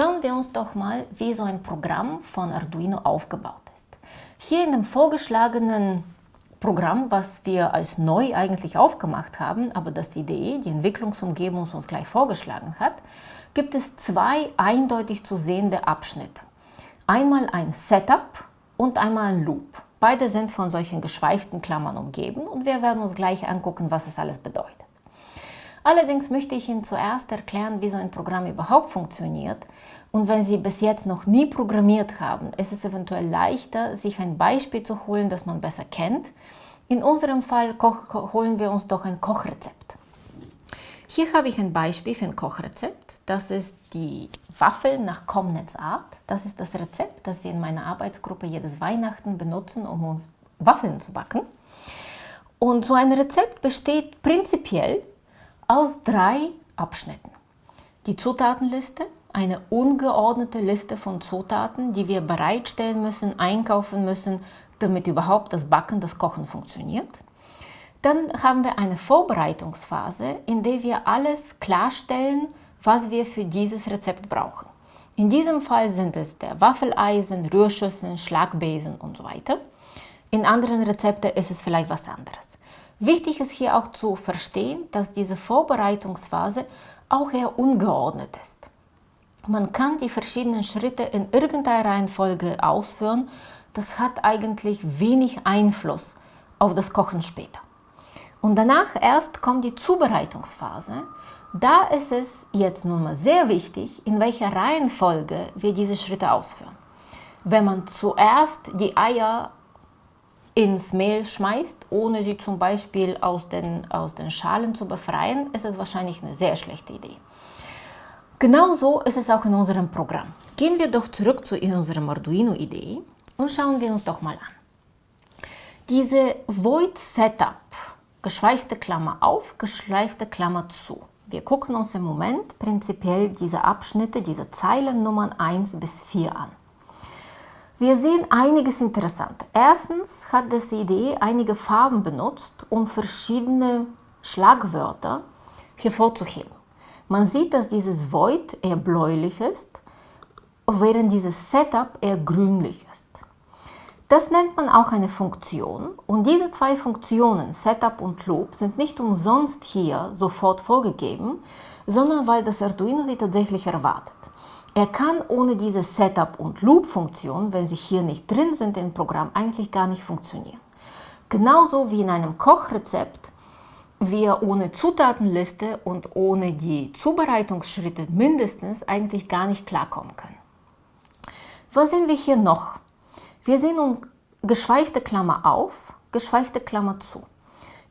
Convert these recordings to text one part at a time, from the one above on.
Schauen wir uns doch mal, wie so ein Programm von Arduino aufgebaut ist. Hier in dem vorgeschlagenen Programm, was wir als neu eigentlich aufgemacht haben, aber das die Idee, die Entwicklungsumgebung uns gleich vorgeschlagen hat, gibt es zwei eindeutig zu sehende Abschnitte. Einmal ein Setup und einmal ein Loop. Beide sind von solchen geschweiften Klammern umgeben und wir werden uns gleich angucken, was es alles bedeutet. Allerdings möchte ich Ihnen zuerst erklären, wie so ein Programm überhaupt funktioniert. Und wenn Sie bis jetzt noch nie programmiert haben, ist es eventuell leichter, sich ein Beispiel zu holen, das man besser kennt. In unserem Fall holen wir uns doch ein Kochrezept. Hier habe ich ein Beispiel für ein Kochrezept. Das ist die Waffeln nach Comnets Art. Das ist das Rezept, das wir in meiner Arbeitsgruppe jedes Weihnachten benutzen, um uns Waffeln zu backen. Und so ein Rezept besteht prinzipiell aus drei Abschnitten. Die Zutatenliste, eine ungeordnete Liste von Zutaten, die wir bereitstellen müssen, einkaufen müssen, damit überhaupt das Backen, das Kochen funktioniert. Dann haben wir eine Vorbereitungsphase, in der wir alles klarstellen, was wir für dieses Rezept brauchen. In diesem Fall sind es der Waffeleisen, Rührschüsseln, Schlagbesen und so weiter. In anderen Rezepten ist es vielleicht was anderes. Wichtig ist hier auch zu verstehen, dass diese Vorbereitungsphase auch eher ungeordnet ist. Man kann die verschiedenen Schritte in irgendeiner Reihenfolge ausführen. Das hat eigentlich wenig Einfluss auf das Kochen später. Und danach erst kommt die Zubereitungsphase. Da ist es jetzt nun mal sehr wichtig, in welcher Reihenfolge wir diese Schritte ausführen. Wenn man zuerst die Eier ins Mehl schmeißt, ohne sie zum Beispiel aus den, aus den Schalen zu befreien, ist es wahrscheinlich eine sehr schlechte Idee. Genauso ist es auch in unserem Programm. Gehen wir doch zurück zu unserer Arduino-Idee und schauen wir uns doch mal an. Diese Void Setup, geschweifte Klammer auf, geschweifte Klammer zu. Wir gucken uns im Moment prinzipiell diese Abschnitte, diese Zeilen Nummern 1 bis 4 an. Wir sehen einiges interessant. Erstens hat das Idee einige Farben benutzt, um verschiedene Schlagwörter hervorzuheben. Man sieht, dass dieses Void eher bläulich ist, während dieses Setup eher grünlich ist. Das nennt man auch eine Funktion und diese zwei Funktionen, Setup und Loop, sind nicht umsonst hier sofort vorgegeben, sondern weil das Arduino sie tatsächlich erwartet. Er kann ohne diese Setup- und Loop-Funktion, wenn sie hier nicht drin sind im Programm, eigentlich gar nicht funktionieren. Genauso wie in einem Kochrezept wir ohne Zutatenliste und ohne die Zubereitungsschritte mindestens eigentlich gar nicht klarkommen können. Was sehen wir hier noch? Wir sehen um geschweifte Klammer auf, geschweifte Klammer zu.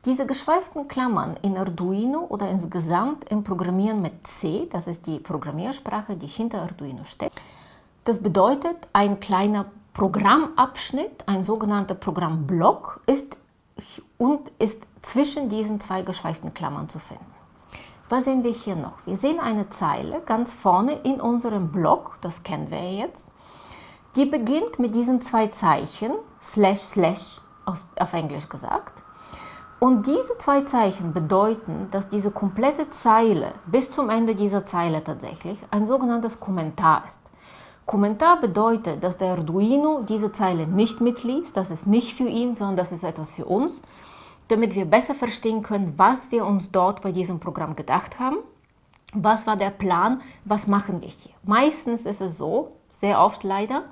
Diese geschweiften Klammern in Arduino oder insgesamt im Programmieren mit C, das ist die Programmiersprache, die hinter Arduino steckt, das bedeutet, ein kleiner Programmabschnitt, ein sogenannter Programmblock, ist und ist zwischen diesen zwei geschweiften Klammern zu finden. Was sehen wir hier noch? Wir sehen eine Zeile ganz vorne in unserem Block, das kennen wir jetzt, die beginnt mit diesen zwei Zeichen, slash slash auf, auf Englisch gesagt, und diese zwei Zeichen bedeuten, dass diese komplette Zeile bis zum Ende dieser Zeile tatsächlich ein sogenanntes Kommentar ist. Kommentar bedeutet, dass der Arduino diese Zeile nicht mitliest, das ist nicht für ihn, sondern das ist etwas für uns, damit wir besser verstehen können, was wir uns dort bei diesem Programm gedacht haben, was war der Plan, was machen wir hier. Meistens ist es so, sehr oft leider,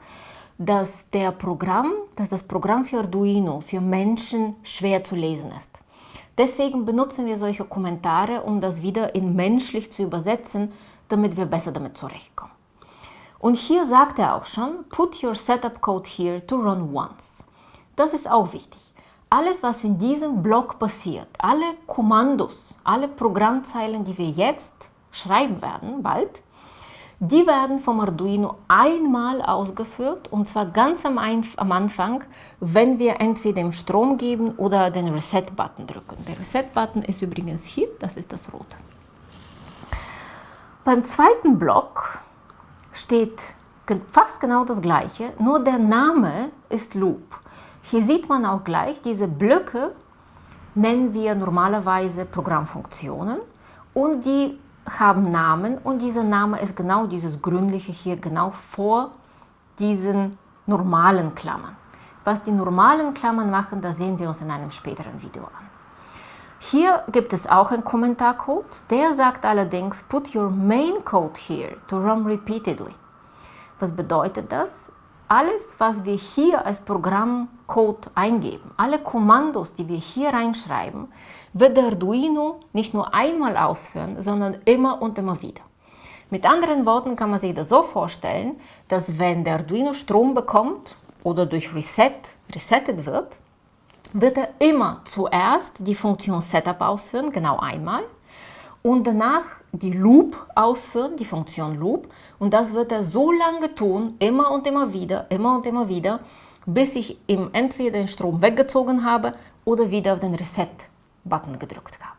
dass, der Programm, dass das Programm für Arduino für Menschen schwer zu lesen ist. Deswegen benutzen wir solche Kommentare, um das wieder in menschlich zu übersetzen, damit wir besser damit zurechtkommen. Und hier sagt er auch schon, put your setup code here to run once. Das ist auch wichtig. Alles, was in diesem Block passiert, alle Kommandos, alle Programmzeilen, die wir jetzt schreiben werden, bald, die werden vom Arduino einmal ausgeführt und zwar ganz am, am Anfang, wenn wir entweder den Strom geben oder den Reset-Button drücken. Der Reset-Button ist übrigens hier, das ist das rote. Beim zweiten Block steht fast genau das gleiche, nur der Name ist Loop. Hier sieht man auch gleich, diese Blöcke nennen wir normalerweise Programmfunktionen und die haben Namen und dieser Name ist genau dieses gründliche hier, genau vor diesen normalen Klammern. Was die normalen Klammern machen, das sehen wir uns in einem späteren Video an. Hier gibt es auch einen Kommentarcode, der sagt allerdings, put your main code here to run repeatedly. Was bedeutet das? Alles, was wir hier als Programmcode eingeben, alle Kommandos, die wir hier reinschreiben, wird der Arduino nicht nur einmal ausführen, sondern immer und immer wieder. Mit anderen Worten kann man sich das so vorstellen, dass wenn der Arduino Strom bekommt oder durch Reset resettet wird, wird er immer zuerst die Funktion Setup ausführen, genau einmal, und danach die Loop ausführen, die Funktion Loop, und das wird er so lange tun, immer und immer wieder, immer und immer wieder, bis ich ihm entweder den Strom weggezogen habe oder wieder auf den Reset-Button gedrückt habe.